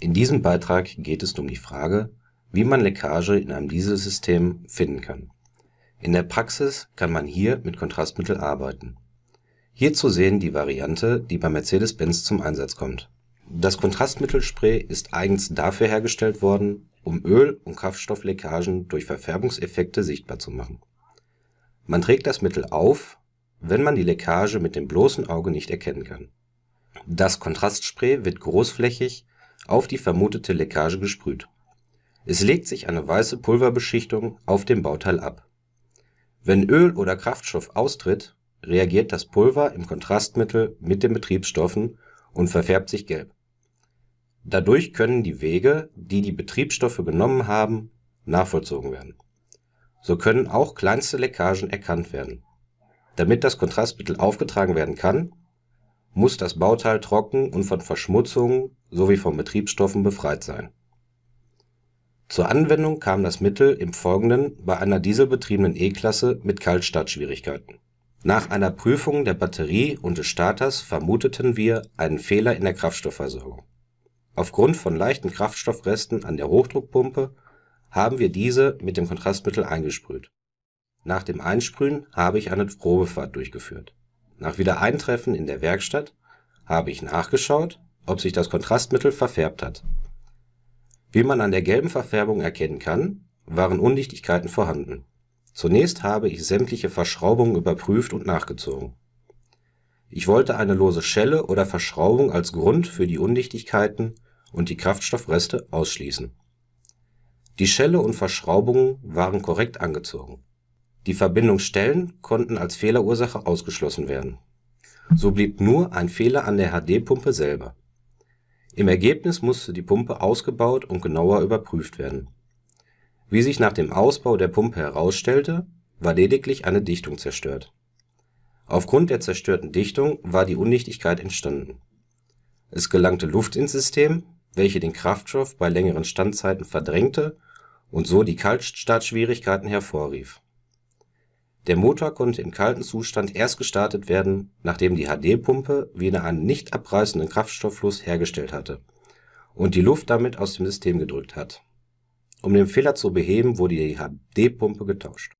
In diesem Beitrag geht es um die Frage, wie man Leckage in einem Dieselsystem finden kann. In der Praxis kann man hier mit Kontrastmittel arbeiten. Hier zu sehen die Variante, die bei Mercedes-Benz zum Einsatz kommt. Das Kontrastmittelspray ist eigens dafür hergestellt worden, um Öl - und Kraftstoffleckagen durch Verfärbungseffekte sichtbar zu machen. Man trägt das Mittel auf, wenn man die Leckage mit dem bloßen Auge nicht erkennen kann. Das Kontrastspray wird großflächig auf die vermutete Leckage gesprüht. Es legt sich eine weiße Pulverbeschichtung auf dem Bauteil ab. Wenn Öl oder Kraftstoff austritt, reagiert das Pulver im Kontrastmittel mit den Betriebsstoffen und verfärbt sich gelb. Dadurch können die Wege, die die Betriebsstoffe genommen haben, nachvollzogen werden. So können auch kleinste Leckagen erkannt werden. Damit das Kontrastmittel aufgetragen werden kann muss das Bauteil trocken und von Verschmutzungen sowie von Betriebsstoffen befreit sein. Zur Anwendung kam das Mittel im Folgenden bei einer dieselbetriebenen E-Klasse mit Kaltstartschwierigkeiten. Nach einer Prüfung der Batterie und des Starters vermuteten wir einen Fehler in der Kraftstoffversorgung. Aufgrund von leichten Kraftstoffresten an der Hochdruckpumpe haben wir diese mit dem Kontrastmittel eingesprüht. Nach dem Einsprühen habe ich eine Probefahrt durchgeführt nach Wiedereintreffen in der Werkstatt habe ich nachgeschaut, ob sich das Kontrastmittel verfärbt hat. Wie man an der gelben Verfärbung erkennen kann, waren Undichtigkeiten vorhanden. Zunächst habe ich sämtliche Verschraubungen überprüft und nachgezogen. Ich wollte eine lose Schelle oder Verschraubung als Grund für die Undichtigkeiten und die Kraftstoffreste ausschließen. Die Schelle und Verschraubungen waren korrekt angezogen die Verbindungsstellen konnten als Fehlerursache ausgeschlossen werden. So blieb nur ein Fehler an der HD-Pumpe selber. Im Ergebnis musste die Pumpe ausgebaut und genauer überprüft werden. Wie sich nach dem Ausbau der Pumpe herausstellte, war lediglich eine Dichtung zerstört. Aufgrund der zerstörten Dichtung war die Undichtigkeit entstanden. Es gelangte Luft ins System, welche den Kraftstoff bei längeren Standzeiten verdrängte und so die Kaltstartschwierigkeiten hervorrief der Motor konnte im kalten Zustand erst gestartet werden, nachdem die HD-Pumpe wieder einen nicht abreißenden Kraftstofffluss hergestellt hatte und die Luft damit aus dem System gedrückt hat. Um den Fehler zu beheben, wurde die HD-Pumpe getauscht